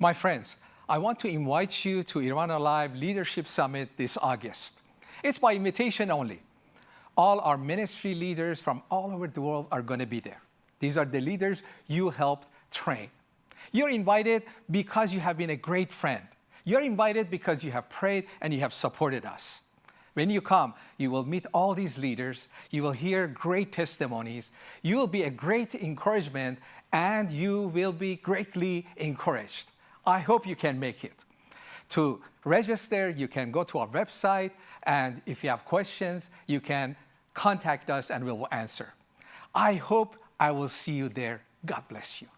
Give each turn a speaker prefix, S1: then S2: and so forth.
S1: My friends, I want to invite you to Iran Alive Leadership Summit this August. It's by invitation only. All our ministry leaders from all over the world are going to be there. These are the leaders you helped train. You're invited because you have been a great friend. You're invited because you have prayed and you have supported us. When you come, you will meet all these leaders, you will hear great testimonies, you will be a great encouragement, and you will be greatly encouraged. I hope you can make it. To register, you can go to our website, and if you have questions, you can contact us and we will answer. I hope I will see you there. God bless you.